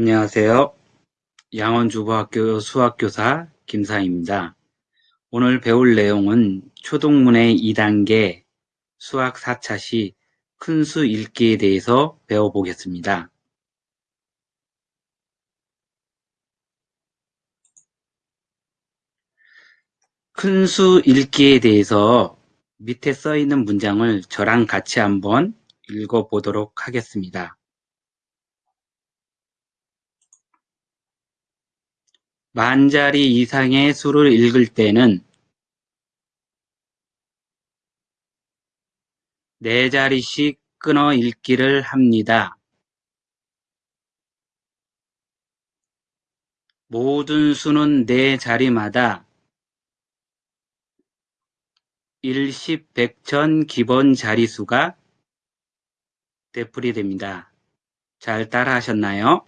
안녕하세요. 양원주부학교 수학교사 김상입니다. 오늘 배울 내용은 초동문의 2단계 수학 4차 시 큰 수 읽기에 대해서 배워보겠습니다. 큰 수 읽기에 대해서 밑에 써 있는 문장을 저랑 같이 한번 읽어보도록 하겠습니다. 만 자리 이상의 수를 읽을 때는 네 자리씩 끊어 읽기를 합니다. 모든 수는 네 자리마다 일십, 백천 기본 자리수가 되풀이 됩니다. 잘 따라 하셨나요?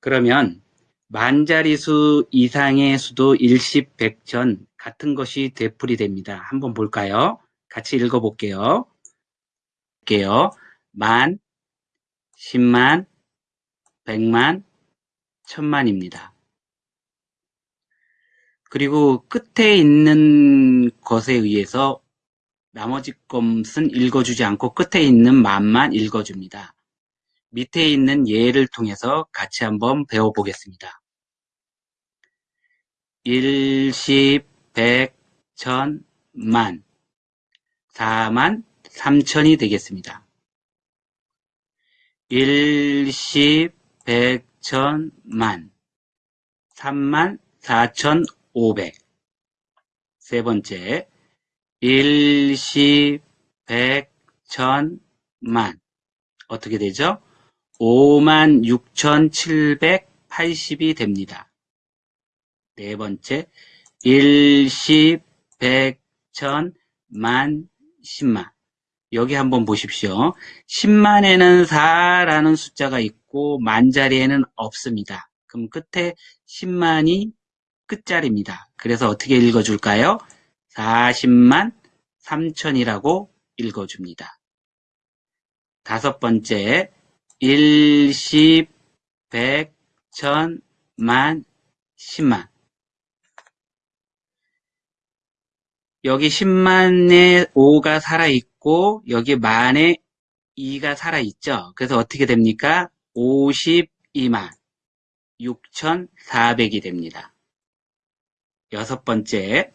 그러면 만자리수 이상의 수도 일십, 백천 같은 것이 되풀이 됩니다. 한번 볼까요? 같이 읽어볼게요. 볼게요. 만, 십만, 백만, 천만입니다. 그리고 끝에 있는 것에 의해서 나머지 것은 읽어주지 않고 끝에 있는 만만 읽어줍니다. 밑에 있는 예를 통해서 같이 한번 배워보겠습니다. 일십, 백, 천, 만, 사만, 삼천이 되겠습니다. 일십, 백, 천, 만, 삼만, 사천, 오백. 세 번째, 일십, 백, 천, 만. 어떻게 되죠? 56,780이 됩니다. 네 번째, 1, 10, 100, 1000, 만, 10만. 여기 한번 보십시오. 10만에는 4라는 숫자가 있고 만 자리에는 없습니다. 그럼 끝에 10만이 끝자리입니다. 그래서 어떻게 읽어줄까요? 40만 3천이라고 읽어줍니다. 다섯 번째, 일십, 백, 천, 만, 십만. 여기 십만에 오가 살아있고 여기 만에 이가 살아있죠. 그래서 어떻게 됩니까? 오십이만 육천사백이 됩니다. 여섯 번째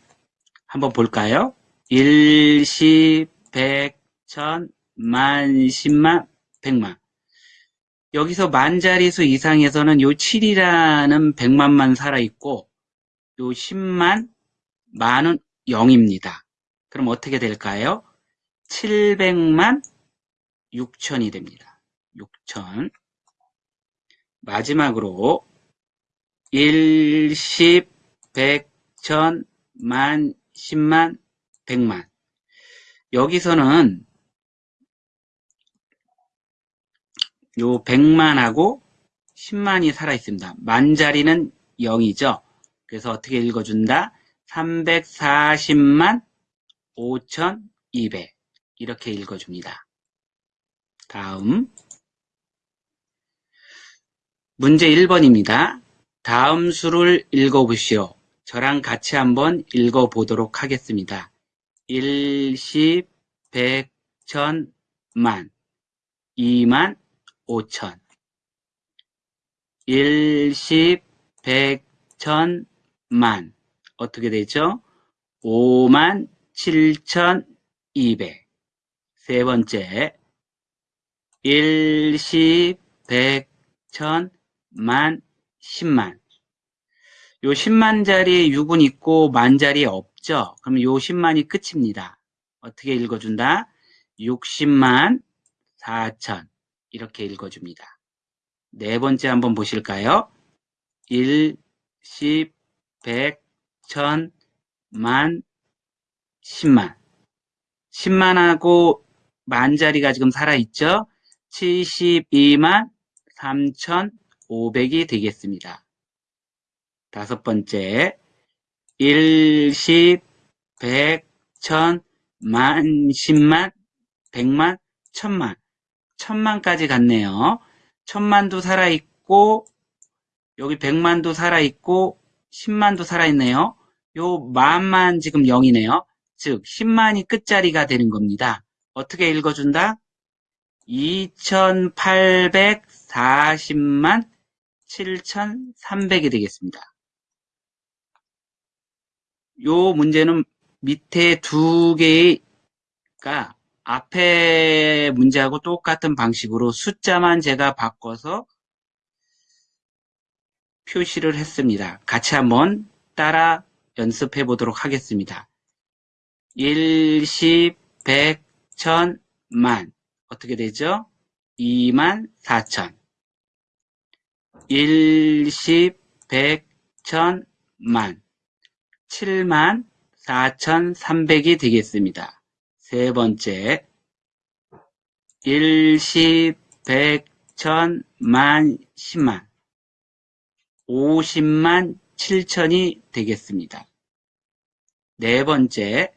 한번 볼까요? 일 십, 백, 천, 만, 십만, 백만. 여기서 만자리수 이상에서는 요 7이라는 100만만 살아있고 요 10만, 만은 0입니다. 그럼 어떻게 될까요? 700만 6천이 됩니다. 6천. 마지막으로 1, 10, 100, 1000, 만, 10만, 100만. 여기서는 요 100만하고 10만이 살아있습니다. 만 자리는 0이죠. 그래서 어떻게 읽어준다? 340만 5200 이렇게 읽어줍니다. 다음 문제 1번입니다. 다음 수를 읽어보시오. 저랑 같이 한번 읽어보도록 하겠습니다. 1, 10, 100, 1000, 만, 2만, 5천. 1, 10, 100, 1000, 만. 어떻게 되죠? 5만 7,200. 세 번째. 1, 10, 100, 1000, 만, 10만. 요 10만짜리 6은 있고 만짜리 없죠? 그럼 요 10만이 끝입니다. 어떻게 읽어준다? 60만 4천. 이렇게 읽어줍니다. 네 번째 한번 보실까요? 1, 10, 100, 1000, 만, 10만. 10만하고 만 자리가 지금 살아있죠? 72만 3,500이 되겠습니다. 다섯 번째, 1, 10, 100, 1000, 만, 10만, 100만, 천만. 천만까지 갔네요. 천만도 살아있고, 여기 백만도 살아있고, 십만도 살아있네요. 요 만만 지금 0이네요. 즉, 10만이 끝자리가 되는 겁니다. 어떻게 읽어준다? 2840만 7300이 되겠습니다. 요 문제는 밑에 두 개가 앞에 문제하고 똑같은 방식으로 숫자만 제가 바꿔서 표시를 했습니다. 같이 한번 따라 연습해 보도록 하겠습니다. 1, 10, 100, 1000, 만 어떻게 되죠? 2만 4천 1, 10, 100, 1000, 만 7만 4,300이 되겠습니다. 세 번째 1, 10, 100, 1000, 만, 10만 50만 7천이 되겠습니다. 네 번째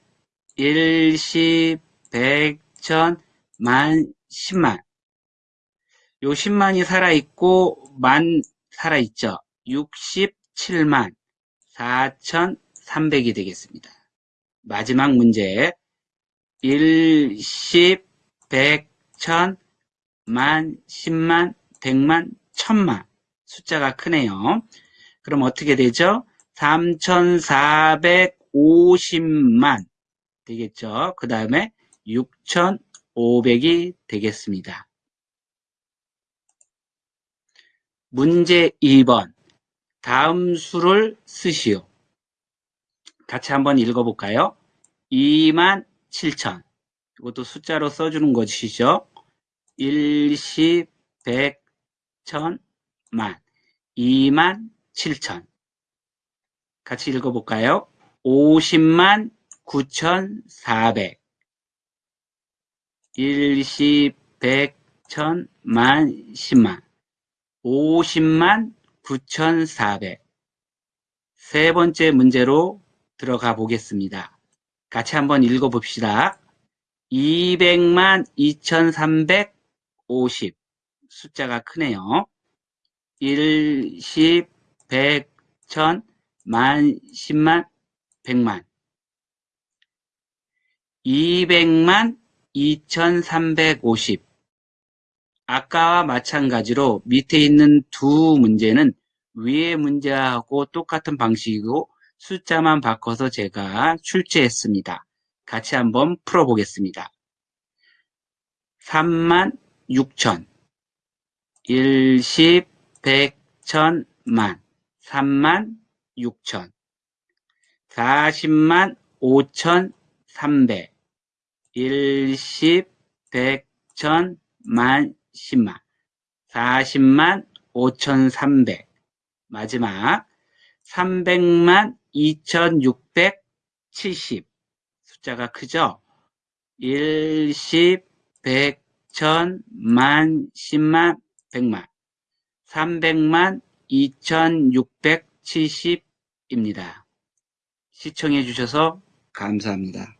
1, 10, 100, 1000, 만, 10만 요 10만이 살아있고 만 살아있죠. 67만 4,300이 되겠습니다. 마지막 문제 1, 10, 100, 1000, 만, 10만, 100만, 1000만 숫자가 크네요. 그럼 어떻게 되죠? 3450만 되겠죠. 그 다음에 6500이 되겠습니다. 문제 2번 다음 수를 쓰시오. 같이 한번 읽어볼까요? 2만 7천 이것도 숫자로 써주는 것이죠. 1, 10, 100, 1000, 만 2만 7천 같이 읽어볼까요? 50만 9,400 1, 10, 100, 1000, 만, 10만 50만 9,400세 번째 문제로 들어가 보겠습니다. 같이 한번 읽어봅시다. 200만 2,350 숫자가 크네요. 1, 10, 100, 1000, 만, 10만, 100만 200만 2350 아까와 마찬가지로 밑에 있는 두 문제는 위의 문제하고 똑같은 방식이고 숫자만 바꿔서 제가 출제했습니다. 같이 한번 풀어보겠습니다. 3만 6천 1, 10, 100, 1000, 만 3만 6천 40만 5천 300 1, 10, 100, 1000, 만, 10만 40만 5,300 마지막 300만 2,670 숫자가 크죠? 1, 10, 100, 1000, 만, 10만, 100만 300만 2,670입니다. 시청해 주셔서 감사합니다.